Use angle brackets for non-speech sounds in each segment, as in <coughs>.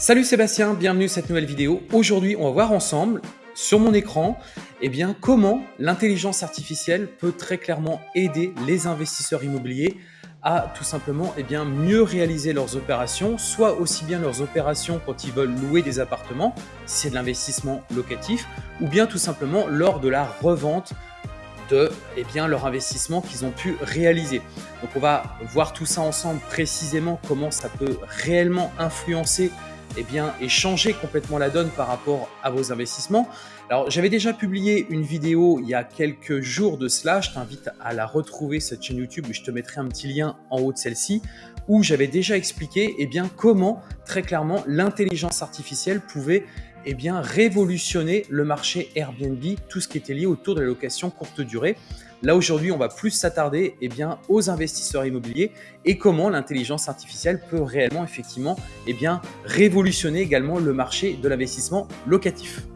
Salut Sébastien, bienvenue à cette nouvelle vidéo. Aujourd'hui, on va voir ensemble sur mon écran eh bien, comment l'intelligence artificielle peut très clairement aider les investisseurs immobiliers à tout simplement eh bien, mieux réaliser leurs opérations, soit aussi bien leurs opérations quand ils veulent louer des appartements, c'est de l'investissement locatif, ou bien tout simplement lors de la revente de eh bien, leur investissement qu'ils ont pu réaliser. Donc on va voir tout ça ensemble précisément, comment ça peut réellement influencer eh bien, et changer complètement la donne par rapport à vos investissements. Alors, j'avais déjà publié une vidéo il y a quelques jours de cela. Je t'invite à la retrouver, cette chaîne YouTube. Je te mettrai un petit lien en haut de celle-ci où j'avais déjà expliqué eh bien, comment, très clairement, l'intelligence artificielle pouvait eh bien, révolutionner le marché Airbnb, tout ce qui était lié autour de la location courte durée. Là aujourd'hui, on va plus s'attarder eh bien, aux investisseurs immobiliers et comment l'intelligence artificielle peut réellement effectivement eh bien, révolutionner également le marché de l'investissement locatif.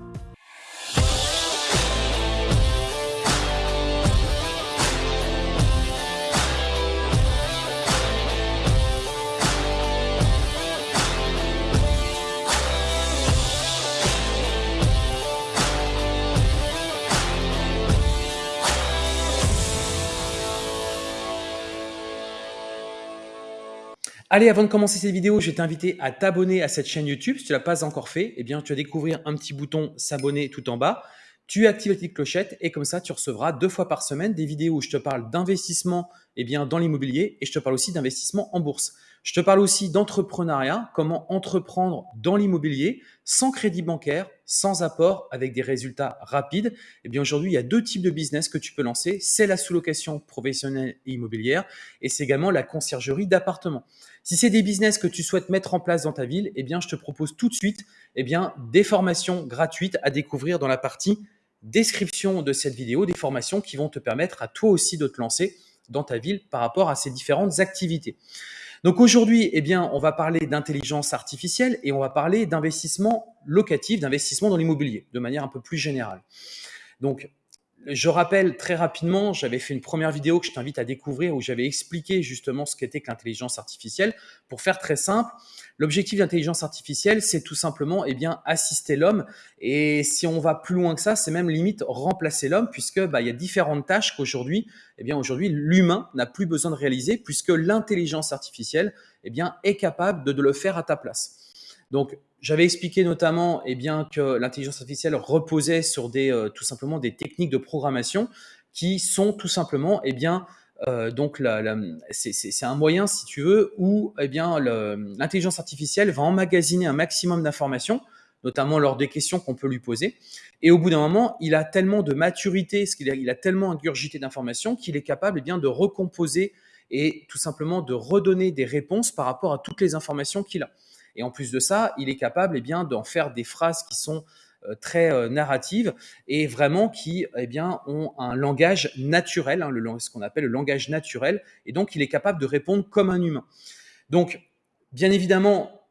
Allez, avant de commencer cette vidéo, je vais t'inviter à t'abonner à cette chaîne YouTube. Si tu ne l'as pas encore fait, eh bien, tu vas découvrir un petit bouton s'abonner tout en bas. Tu actives la petite clochette et comme ça, tu recevras deux fois par semaine des vidéos où je te parle d'investissement eh bien, dans l'immobilier et je te parle aussi d'investissement en bourse. Je te parle aussi d'entrepreneuriat, comment entreprendre dans l'immobilier sans crédit bancaire, sans apport, avec des résultats rapides. Eh bien aujourd'hui, il y a deux types de business que tu peux lancer. C'est la sous-location professionnelle et immobilière et c'est également la conciergerie d'appartements. Si c'est des business que tu souhaites mettre en place dans ta ville, eh bien je te propose tout de suite eh bien, des formations gratuites à découvrir dans la partie description de cette vidéo, des formations qui vont te permettre à toi aussi de te lancer dans ta ville par rapport à ces différentes activités. Donc aujourd'hui, eh on va parler d'intelligence artificielle et on va parler d'investissement locatif, d'investissement dans l'immobilier de manière un peu plus générale. Donc, je rappelle très rapidement, j'avais fait une première vidéo que je t'invite à découvrir où j'avais expliqué justement ce qu'était que l'intelligence artificielle. Pour faire très simple, l'objectif de l'intelligence artificielle, c'est tout simplement eh assister l'homme. Et si on va plus loin que ça, c'est même limite remplacer l'homme puisque bah, il y a différentes tâches qu'aujourd'hui, eh bien aujourd'hui, l'humain n'a plus besoin de réaliser puisque l'intelligence artificielle eh est capable de, le faire à ta place. Donc, j'avais expliqué notamment que l'intelligence artificielle reposait sur des, euh, tout simplement des techniques de programmation qui sont tout simplement, euh, donc c'est un moyen, si tu veux, où eh bien l'intelligence artificielle va emmagasiner un maximum d'informations, notamment lors des questions qu'on peut lui poser. Et au bout d'un moment, il a tellement de maturité, qu'il a, il a tellement ingurgité d'informations qu'il est capable eh bien, de recomposer et tout simplement de redonner des réponses par rapport à toutes les informations qu'il a. Et en plus de ça, il est capable eh bien, d'en faire des phrases qui sont très euh, narratives et vraiment qui eh bien, ont un langage naturel, hein, ce qu'on appelle le langage naturel. Et donc, il est capable de répondre comme un humain. Donc, bien évidemment,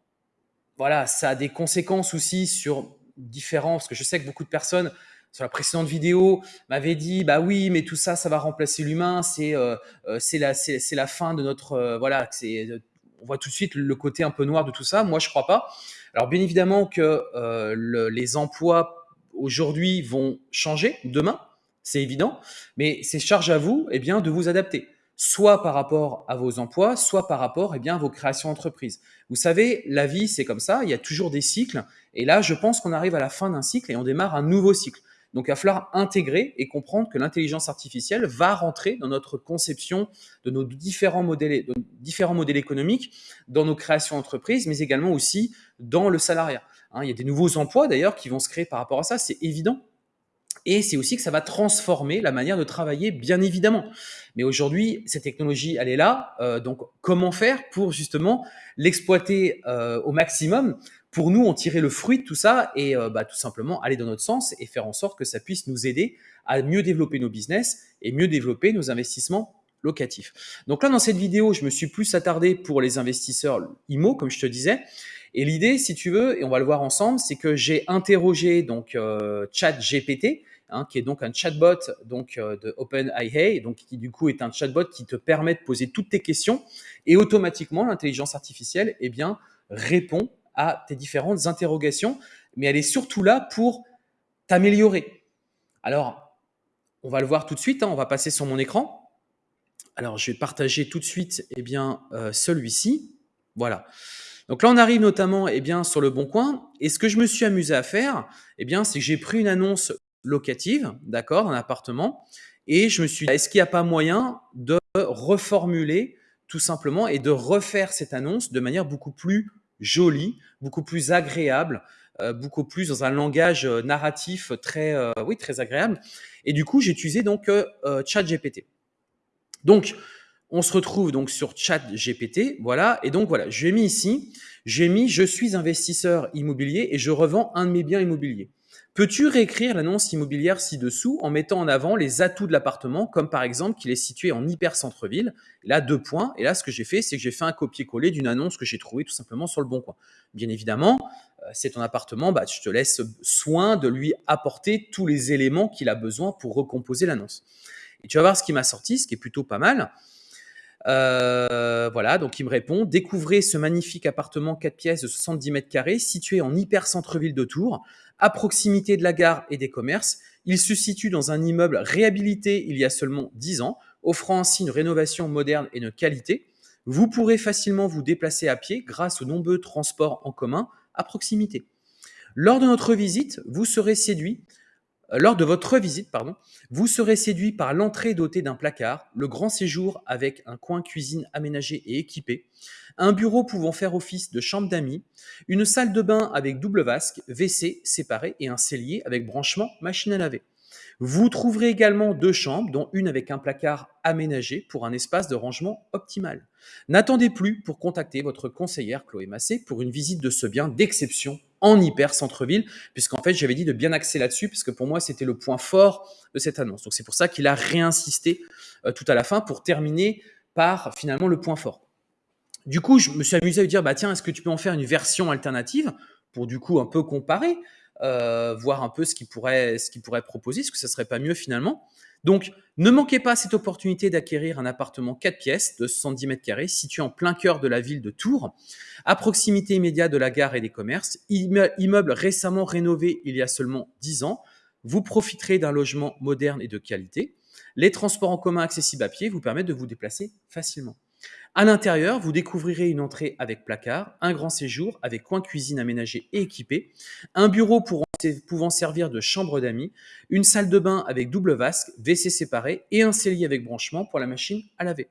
voilà, ça a des conséquences aussi sur différents, parce que je sais que beaucoup de personnes sur la précédente vidéo m'avaient dit bah oui mais tout ça ça va remplacer l'humain c'est euh, c'est la la fin de notre voilà c'est on voit tout de suite le côté un peu noir de tout ça. Moi, je crois pas. Alors, bien évidemment que euh, les emplois aujourd'hui vont changer demain, c'est évident, mais c'est charge à vous eh de vous adapter, soit par rapport à vos emplois, soit par rapport eh à vos créations d'entreprise. Vous savez, la vie, c'est comme ça, il y a toujours des cycles, et là, je pense qu'on arrive à la fin d'un cycle et on démarre un nouveau cycle. Donc, il va falloir intégrer et comprendre que l'intelligence artificielle va rentrer dans notre conception de nos différents modèles, économiques, dans nos créations d'entreprises, mais également aussi dans le salariat. Hein, il y a des nouveaux emplois d'ailleurs qui vont se créer par rapport à ça, c'est évident. Et c'est aussi que ça va transformer la manière de travailler, bien évidemment. Mais aujourd'hui, cette technologie, elle est là. Euh, donc, comment faire pour justement l'exploiter euh, au maximum pour nous en tirer le fruit de tout ça et euh, bah, tout simplement aller dans notre sens et faire en sorte que ça puisse nous aider à mieux développer nos business et mieux développer nos investissements locatifs. Donc là, dans cette vidéo, je me suis plus attardé pour les investisseurs IMO, comme je te disais. Et l'idée, si tu veux, et on va le voir ensemble, c'est que j'ai interrogé donc euh, ChatGPT, hein, qui est donc un chatbot donc euh, de OpenAI, donc qui du coup est un chatbot qui te permet de poser toutes tes questions et automatiquement l'intelligence artificielle, eh bien, répond à tes différentes interrogations, mais elle est surtout là pour t'améliorer. Alors, on va le voir tout de suite, hein, on va passer sur mon écran. Alors, je vais partager tout de suite eh bien, euh, celui-ci. Voilà. Donc là, on arrive notamment eh bien, sur le bon coin. Et ce que je me suis amusé à faire, eh bien, c'est que j'ai pris une annonce locative, d'accord, un appartement, et je me suis dit, est-ce qu'il n'y a pas moyen de reformuler tout simplement et de refaire cette annonce de manière beaucoup plus jolie, beaucoup plus agréable, euh, beaucoup plus dans un langage euh, narratif très, euh, oui, très agréable. Et du coup, j'ai utilisé donc ChatGPT. Donc, on se retrouve donc sur ChatGPT, voilà. Et donc voilà, j'ai mis ici, j'ai mis je suis investisseur immobilier et je revends un de mes biens immobiliers. Peux-tu réécrire l'annonce immobilière ci-dessous en mettant en avant les atouts de l'appartement, comme par exemple qu'il est situé en hyper centre-ville Là, deux points. Et là, ce que j'ai fait, c'est que j'ai fait un copier-coller d'une annonce que j'ai trouvée tout simplement sur le bon coin. Bien évidemment, euh, c'est ton appartement, bah, je te laisse soin de lui apporter tous les éléments qu'il a besoin pour recomposer l'annonce. Et tu vas voir ce qui m'a sorti, ce qui est plutôt pas mal. Euh, voilà, donc il me répond Découvrez ce magnifique appartement 4 pièces de 70 mètres carrés situé en hyper centre-ville de Tours, à proximité de la gare et des commerces. Il se situe dans un immeuble réhabilité il y a seulement 10 ans, offrant ainsi une rénovation moderne et de qualité. Vous pourrez facilement vous déplacer à pied grâce aux nombreux transports en commun à proximité. Lors de notre visite, vous serez séduit lors de votre visite, pardon, vous serez séduit par l'entrée dotée d'un placard, le grand séjour avec un coin cuisine aménagé et équipé, un bureau pouvant faire office de chambre d'amis, une salle de bain avec double vasque, WC séparé et un cellier avec branchement machine à laver. Vous trouverez également deux chambres, dont une avec un placard aménagé pour un espace de rangement optimal. N'attendez plus pour contacter votre conseillère Chloé Massé pour une visite de ce bien d'exception en hyper centre-ville, puisqu'en fait j'avais dit de bien axer là-dessus, parce que pour moi c'était le point fort de cette annonce. Donc c'est pour ça qu'il a réinsisté euh, tout à la fin pour terminer par finalement le point fort. Du coup, je me suis amusé à lui dire, bah tiens, est-ce que tu peux en faire une version alternative? Pour du coup un peu comparer euh, voir un peu ce qu'il pourrait, ce pourrait proposer, est-ce que ça serait pas mieux finalement Donc, ne manquez pas cette opportunité d'acquérir un appartement 4 pièces de 70 mètres carrés situé en plein cœur de la ville de Tours, à proximité immédiate de la gare et des commerces, immeuble récemment rénové il y a seulement 10 ans. Vous profiterez d'un logement moderne et de qualité. Les transports en commun accessibles à pied vous permettent de vous déplacer facilement. À l'intérieur, vous découvrirez une entrée avec placard, un grand séjour avec coin cuisine aménagé et équipé, un bureau pouvant servir de chambre d'amis, une salle de bain avec double vasque, WC séparé et un cellier avec branchement pour la machine à laver.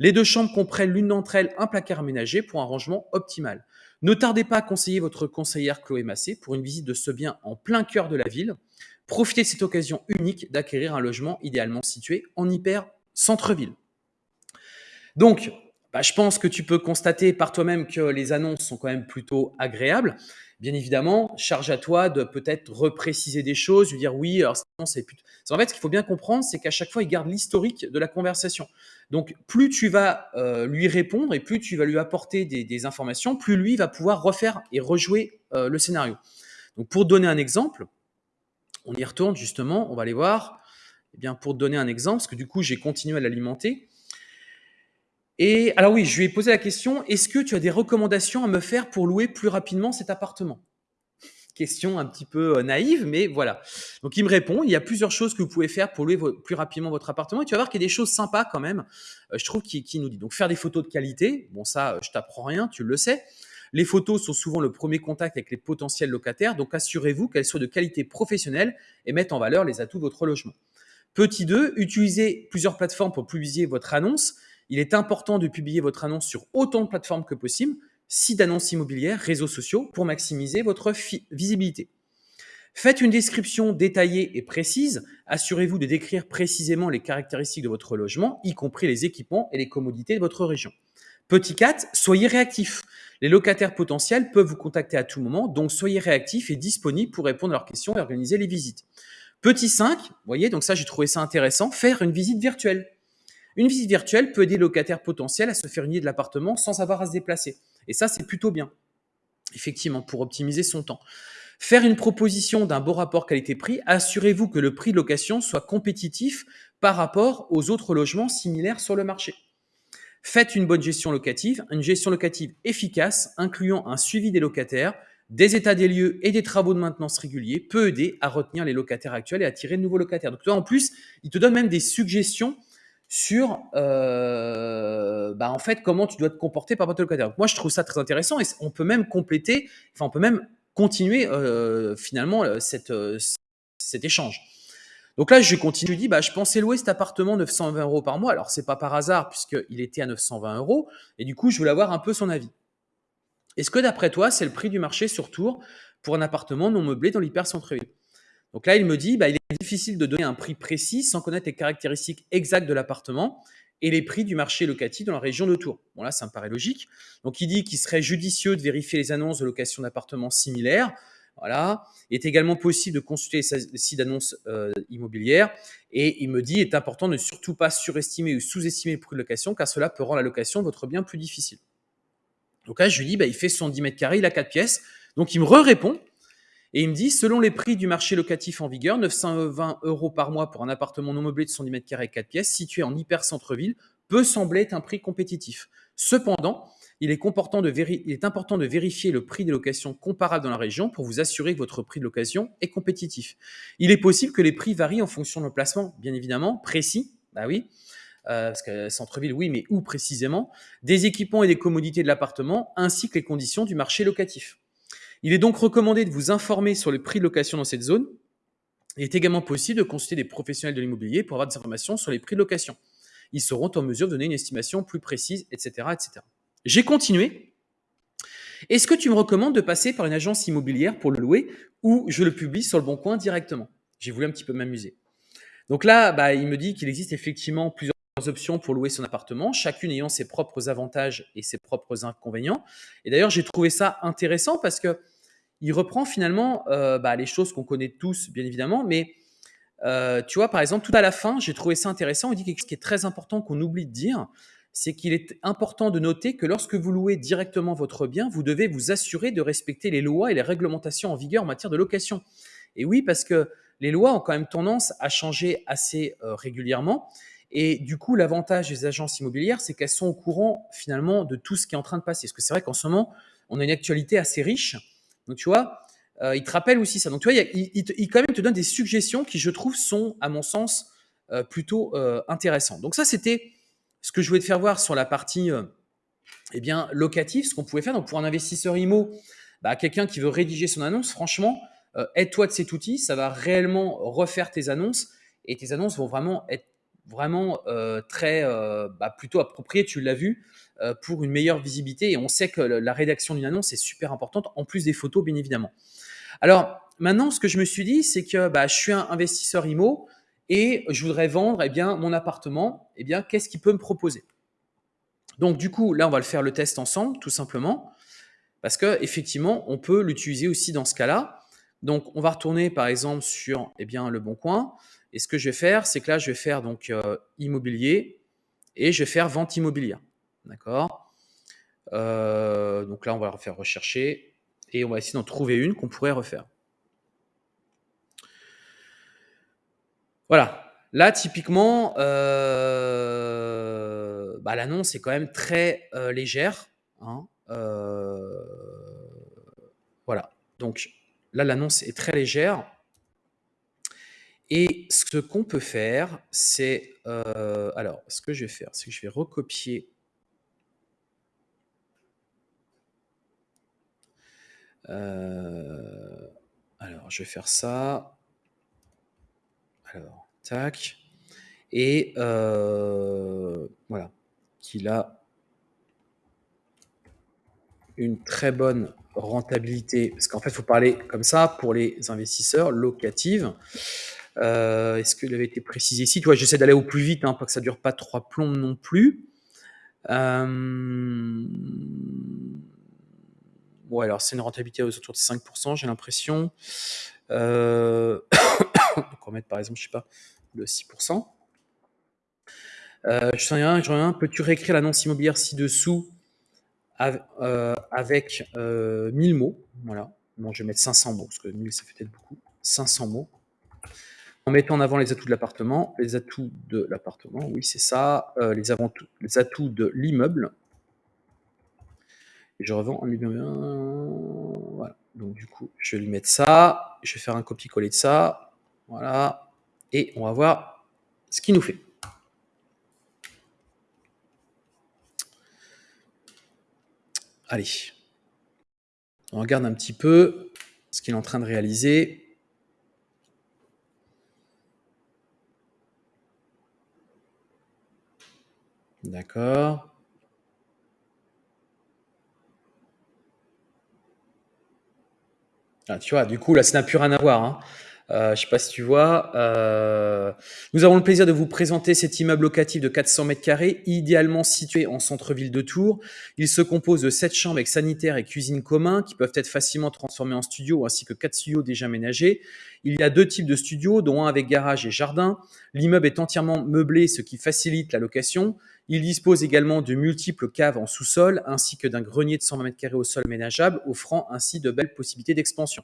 Les deux chambres comprennent l'une d'entre elles un placard aménagé pour un rangement optimal. Ne tardez pas à conseiller votre conseillère Chloé Massé pour une visite de ce bien en plein cœur de la ville. Profitez de cette occasion unique d'acquérir un logement idéalement situé en hyper centre-ville. Donc, bah, je pense que tu peux constater par toi-même que les annonces sont quand même plutôt agréables. Bien évidemment, charge à toi de peut-être repréciser des choses, lui dire oui, alors c'est. En fait, ce qu'il faut bien comprendre, c'est qu'à chaque fois, il garde l'historique de la conversation. Donc, plus tu vas euh, lui répondre et plus tu vas lui apporter des, informations, plus lui va pouvoir refaire et rejouer euh, le scénario. Donc, pour donner un exemple, on y retourne justement, on va aller voir. Eh bien, pour donner un exemple, parce que du coup, j'ai continué à l'alimenter. Et alors oui, je lui ai posé la question, est-ce que tu as des recommandations à me faire pour louer plus rapidement cet appartement? Question un petit peu euh, naïve, mais voilà. Donc il me répond, il y a plusieurs choses que vous pouvez faire pour louer plus rapidement votre appartement. Et tu vas voir qu'il y a des choses sympas quand même, euh, je trouve, qui, nous dit. Donc faire des photos de qualité, bon ça, euh, je t'apprends rien, tu le sais. Les photos sont souvent le premier contact avec les potentiels locataires, donc assurez-vous qu'elles soient de qualité professionnelle et mettent en valeur les atouts de votre logement. Petit 2, utilisez plusieurs plateformes pour publier votre annonce il est important de publier votre annonce sur autant de plateformes que possible, sites d'annonces immobilières, réseaux sociaux, pour maximiser votre visibilité. Faites une description détaillée et précise. Assurez-vous de décrire précisément les caractéristiques de votre logement, y compris les équipements et les commodités de votre région. Petit 4, soyez réactif. Les locataires potentiels peuvent vous contacter à tout moment, donc soyez réactif et disponible pour répondre à leurs questions et organiser les visites. Petit 5, vous voyez, donc ça j'ai trouvé ça intéressant, faire une visite virtuelle. Une visite virtuelle peut aider le locataire potentiel à se faire une idée de l'appartement sans avoir à se déplacer. Et ça, c'est plutôt bien, effectivement, pour optimiser son temps. Faire une proposition d'un beau rapport qualité-prix, assurez-vous que le prix de location soit compétitif par rapport aux autres logements similaires sur le marché. Faites une bonne gestion locative, une gestion locative efficace, incluant un suivi des locataires, des états des lieux et des travaux de maintenance réguliers, peut aider à retenir les locataires actuels et attirer de nouveaux locataires. Donc, toi, en plus, il te donne même des suggestions sur euh, bah, en fait comment tu dois te comporter par rapport au locataire. moi, je trouve ça très intéressant et on peut même compléter, enfin, on peut même continuer euh, finalement euh, cette, cet échange. Donc là, je continue, je dis, bah, je pensais louer cet appartement 920 euros par mois. Alors, c'est pas par hasard puisqu'il était à 920 euros. Et du coup, je voulais avoir un peu son avis. Est-ce que d'après toi, c'est le prix du marché sur Tours pour un appartement non meublé dans l'hyper centre-ville Donc là, il me dit, bah, il est difficile de donner un prix précis sans connaître les caractéristiques exactes de l'appartement et les prix du marché locatif dans la région de Tours. Bon là, ça me paraît logique. Donc il dit qu'il serait judicieux de vérifier les annonces de location d'appartements similaires voilà. Il est également possible de consulter les sites d'annonces euh, immobilières. Et il me dit, il est important de ne surtout pas surestimer ou sous-estimer le prix de location, car cela peut rendre la location de votre bien plus difficile. Donc là, je lui dis, bah, il fait 110 mètres carrés, il a 4 pièces. Donc il me répond et il me dit, selon les prix du marché locatif en vigueur, 920 euros par mois pour un appartement non meublé de 110 mètres carrés, 4 pièces, situé en hyper centre-ville, peut sembler être un prix compétitif. Cependant, il est, important de vérifier le prix des locations comparables dans la région pour vous assurer que votre prix de location est compétitif. Il est possible que les prix varient en fonction de placement, bien évidemment, précis, bah oui, euh, parce que centre-ville, oui, mais où précisément, des équipements et des commodités de l'appartement, ainsi que les conditions du marché locatif. Il est donc recommandé de vous informer sur le prix de location dans cette zone. Il est également possible de consulter des professionnels de l'immobilier pour avoir des informations sur les prix de location. Ils seront en mesure de donner une estimation plus précise, etc. etc. J'ai continué. Est-ce que tu me recommandes de passer par une agence immobilière pour le louer ou je le publie sur le bon coin directement? J'ai voulu un petit peu m'amuser. Donc là, bah, il me dit qu'il existe effectivement plusieurs options pour louer son appartement, chacune ayant ses propres avantages et ses propres inconvénients. Et d'ailleurs, j'ai trouvé ça intéressant parce que il reprend finalement euh, bah, les choses qu'on connaît tous, bien évidemment, mais euh, tu vois, par exemple, tout à la fin, j'ai trouvé ça intéressant. Il dit quelque chose qui est très important qu'on oublie de dire, c'est qu'il est important de noter que lorsque vous louez directement votre bien, vous devez vous assurer de respecter les lois et les réglementations en vigueur en matière de location. Et oui, parce que les lois ont quand même tendance à changer assez euh, régulièrement. Et du coup, l'avantage des agences immobilières, c'est qu'elles sont au courant finalement de tout ce qui est en train de passer. Parce que c'est vrai qu'en ce moment, on a une actualité assez riche. Donc tu vois, euh, il te rappelle aussi ça. Donc tu vois, il, il, quand même te donne des suggestions qui, je trouve, sont, à mon sens, euh, plutôt intéressantes. Donc ça, c'était ce que je voulais te faire voir sur la partie euh, eh bien, locative, ce qu'on pouvait faire. Donc, pour un investisseur IMO, bah, quelqu'un qui veut rédiger son annonce, franchement, euh, aide-toi de cet outil. Ça va réellement refaire tes annonces et tes annonces vont vraiment être vraiment euh, très bah, plutôt appropriées, tu l'as vu, pour une meilleure visibilité. Et on sait que la rédaction d'une annonce est super importante, en plus des photos, bien évidemment. Alors, maintenant, ce que je me suis dit, c'est que bah, je suis un investisseur IMO et je voudrais vendre eh bien, mon appartement, eh bien, qu'est-ce qu'il peut me proposer? Donc du coup, là, on va le faire le test ensemble, tout simplement, parce que effectivement, on peut l'utiliser aussi dans ce cas-là. Donc, on va retourner par exemple sur eh bien, le bon coin. Et ce que je vais faire, c'est que là, je vais faire donc euh, immobilier et je vais faire vente immobilière. D'accord? Euh, Donc là, on va refaire rechercher et on va essayer d'en trouver une qu'on pourrait refaire. Voilà. Là, typiquement, euh, bah, l'annonce est quand même très légère. Hein, voilà. Donc là, l'annonce est très légère. Et ce qu'on peut faire, c'est... alors, ce que je vais faire, c'est que je vais recopier alors, je vais faire ça. Alors, tac. Et euh, voilà, qu'il a une très bonne rentabilité. Parce qu'en fait, il faut parler comme ça pour les investisseurs locatives. Euh, est-ce qu'il avait été précisé ici? Tu vois, j'essaie d'aller au plus vite, hein, pas que ça dure pas trois plombes non plus. Euh... Alors c'est une rentabilité autour de 5%, j'ai l'impression. Euh... <coughs> On va mettre par exemple, je sais pas, le 6%. Euh, je sens rien, je rien. Peux-tu réécrire l'annonce immobilière ci-dessous euh, avec 1000 euh, mots? Voilà. Je vais mettre 500 mots, parce que 1000, ça fait peut-être beaucoup. 500 mots. En mettant en avant les atouts de l'appartement, les atouts de l'appartement, oui c'est ça, euh, les, les atouts de l'immeuble. Je revends en immeuble. Voilà. Donc du coup, je vais lui mettre ça. Je vais faire un copier-coller de ça. Voilà. Et on va voir ce qu'il nous fait. Allez. On regarde un petit peu ce qu'il est en train de réaliser. D'accord. Ah, tu vois, du coup, là, ça n'a plus rien à voir. Hein. Euh, je sais pas si tu vois. Euh, nous avons le plaisir de vous présenter cet immeuble locatif de 400 mètres carrés, idéalement situé en centre-ville de Tours. Il se compose de 7 chambres avec sanitaire et cuisine commun qui peuvent être facilement transformés en studio, ainsi que 4 studios déjà aménagés. Il y a deux types de studios, dont un avec garage et jardin. L'immeuble est entièrement meublé, ce qui facilite la location. Il dispose également de multiples caves en sous-sol, ainsi que d'un grenier de 120 mètres carrés au sol ménageable, offrant ainsi de belles possibilités d'expansion.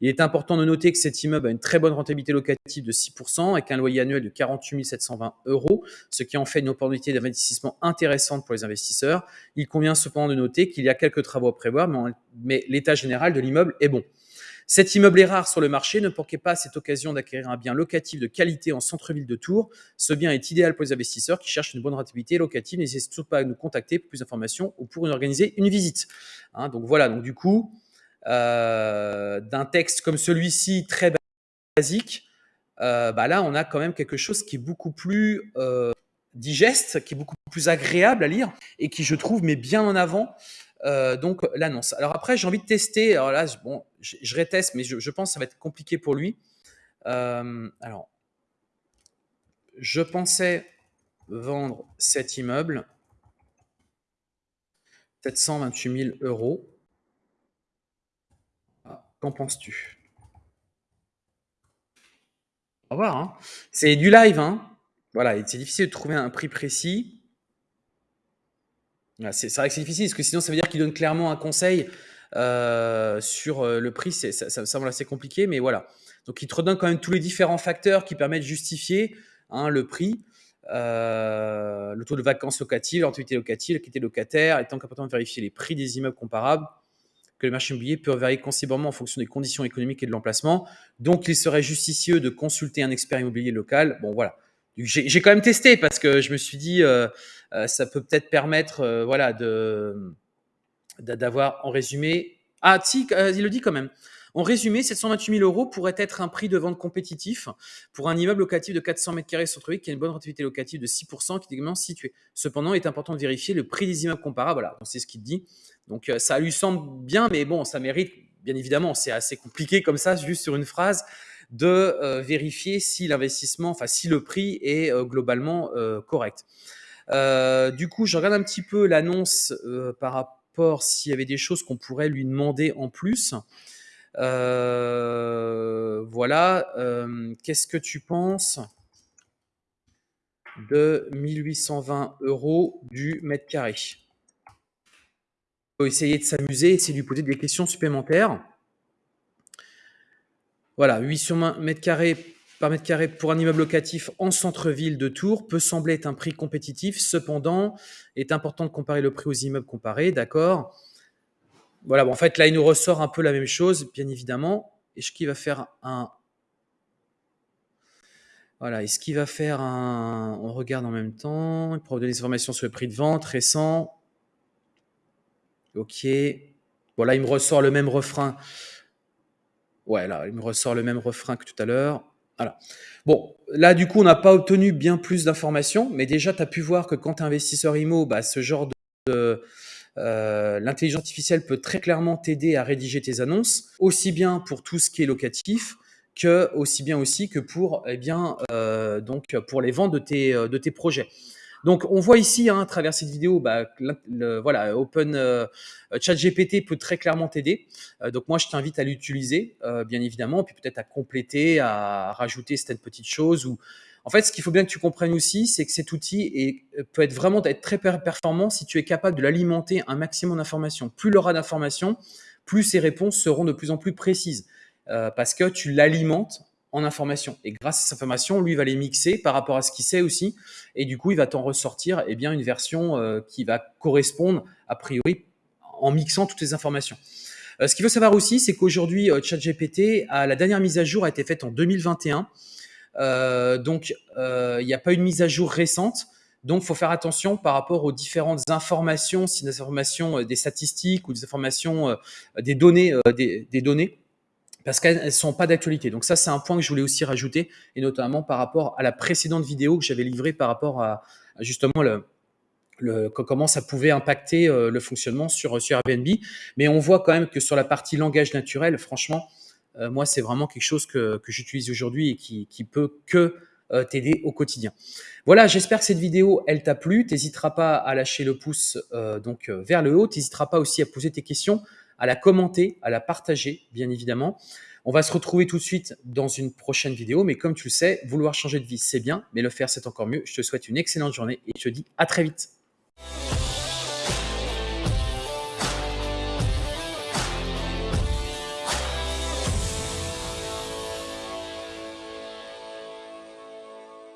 Il est important de noter que cet immeuble a une très bonne rentabilité locative de 6% avec un loyer annuel de 48 720 euros, ce qui en fait une opportunité d'investissement intéressante pour les investisseurs. Il convient cependant de noter qu'il y a quelques travaux à prévoir, mais l'état général de l'immeuble est bon. Cet immeuble est rare sur le marché, ne manquez pas cette occasion d'acquérir un bien locatif de qualité en centre-ville de Tours. Ce bien est idéal pour les investisseurs qui cherchent une bonne rentabilité locative. N'hésitez surtout pas à nous contacter pour plus d'informations ou pour organiser une visite. Hein, donc voilà, donc du coup, euh, d'un texte comme celui-ci, très basique, euh, bah là, on a quand même quelque chose qui est beaucoup plus euh, digeste, qui est beaucoup plus agréable à lire et qui, je trouve, met bien en avant donc l'annonce. Alors après, j'ai envie de tester. Alors là, bon, je, je réteste, mais je, pense que ça va être compliqué pour lui. alors, je pensais vendre cet immeuble 728 000 euros. Qu'en penses-tu? Au revoir. Hein. C'est du live. Hein. Voilà, c'est difficile de trouver un prix précis. C'est vrai que c'est difficile, parce que sinon ça veut dire qu'il donne clairement un conseil euh, sur euh, le prix. Ça, ça, semble assez compliqué, mais voilà. Donc il te redonne quand même tous les différents facteurs qui permettent de justifier hein, le prix. Euh, le taux de vacances locatives, l'antiquité locative, l'équité locataire, étant qu'important de vérifier les prix des immeubles comparables le marché immobilier peut varier considérablement en fonction des conditions économiques et de l'emplacement. Donc, il serait justicieux de consulter un expert immobilier local. Bon, voilà. J'ai quand même testé parce que je me suis dit, euh, euh, ça peut peut-être permettre, euh, voilà, d'avoir en résumé. Ah, si, il le dit quand même. En résumé, 728 000 euros pourrait être un prix de vente compétitif pour un immeuble locatif de 400 mètres carrés sur qui a une bonne rentabilité locative de 6%, qui est également situé. Cependant, il est important de vérifier le prix des immeubles comparables. Voilà, c'est ce qu'il dit. Donc, euh, ça lui semble bien, mais bon, ça mérite, bien évidemment, c'est assez compliqué comme ça, juste sur une phrase, de euh, vérifier si l'investissement, enfin, si le prix est euh, globalement correct. du coup, je regarde un petit peu l'annonce par rapport s'il y avait des choses qu'on pourrait lui demander en plus. Euh, voilà. Euh, qu'est-ce que tu penses de 1820 euros du mètre carré? Faut essayer de s'amuser, essayer de lui poser des questions supplémentaires. Voilà, 800 mètres carrés par mètre carré pour un immeuble locatif en centre-ville de Tours peut sembler être un prix compétitif. Cependant, il est important de comparer le prix aux immeubles comparés, d'accord? Voilà, bon, en fait, là, il nous ressort un peu la même chose, bien évidemment. Est-ce qu'il va faire un... Voilà, est-ce qu'il va faire un... On regarde en même temps. Il pourra donner des informations sur le prix de vente récent. Ok. Voilà, il me ressort le même refrain. Ouais, là, il me ressort le même refrain que tout à l'heure. Voilà. Bon, là, du coup, on n'a pas obtenu bien plus d'informations, mais déjà, tu as pu voir que quand tu es investisseur IMO, bah, ce genre de, euh, l'intelligence artificielle peut très clairement t'aider à rédiger tes annonces, aussi bien pour tout ce qui est locatif que aussi bien aussi que pour eh bien euh, donc pour les ventes de tes euh, de tes projets. Donc on voit ici hein, à travers cette vidéo, bah, voilà, Open ChatGPT peut très clairement t'aider. donc moi je t'invite à l'utiliser, bien évidemment, puis peut-être à compléter, à rajouter certaines petites choses ou en fait, ce qu'il faut bien que tu comprennes aussi, c'est que cet outil euh, peut être vraiment très performant si tu es capable de l'alimenter un maximum d'informations. Plus il aura d'informations, plus ses réponses seront de plus en plus précises. Euh, parce que tu l'alimentes en informations. Et grâce à ces informations, lui va les mixer par rapport à ce qu'il sait aussi. Et du coup, il va t'en ressortir eh bien, une version euh, qui va correspondre, a priori, en mixant toutes les informations. Ce qu'il faut savoir aussi, c'est qu'aujourd'hui, ChatGPT, la dernière mise à jour a été faite en 2021. Donc, il n'y a pas une mise à jour récente. Donc, faut faire attention par rapport aux différentes informations, si des informations, des statistiques ou des informations, des données, des, données parce qu'elles ne sont pas d'actualité. Donc ça, c'est un point que je voulais aussi rajouter, et notamment par rapport à la précédente vidéo que j'avais livrée par rapport à, justement le, comment ça pouvait impacter euh, le fonctionnement sur, sur Airbnb. Mais on voit quand même que sur la partie langage naturel, franchement, euh, moi, c'est vraiment quelque chose que, j'utilise aujourd'hui et qui, qui peut que euh, t'aider au quotidien. Voilà, j'espère que cette vidéo, elle t'a plu. T'hésiteras pas à lâcher le pouce donc vers le haut. T'hésiteras pas aussi à poser tes questions à la commenter, à la partager, bien évidemment. On va se retrouver tout de suite dans une prochaine vidéo, mais comme tu le sais, vouloir changer de vie, c'est bien, mais le faire, c'est encore mieux. Je te souhaite une excellente journée et je te dis à très vite.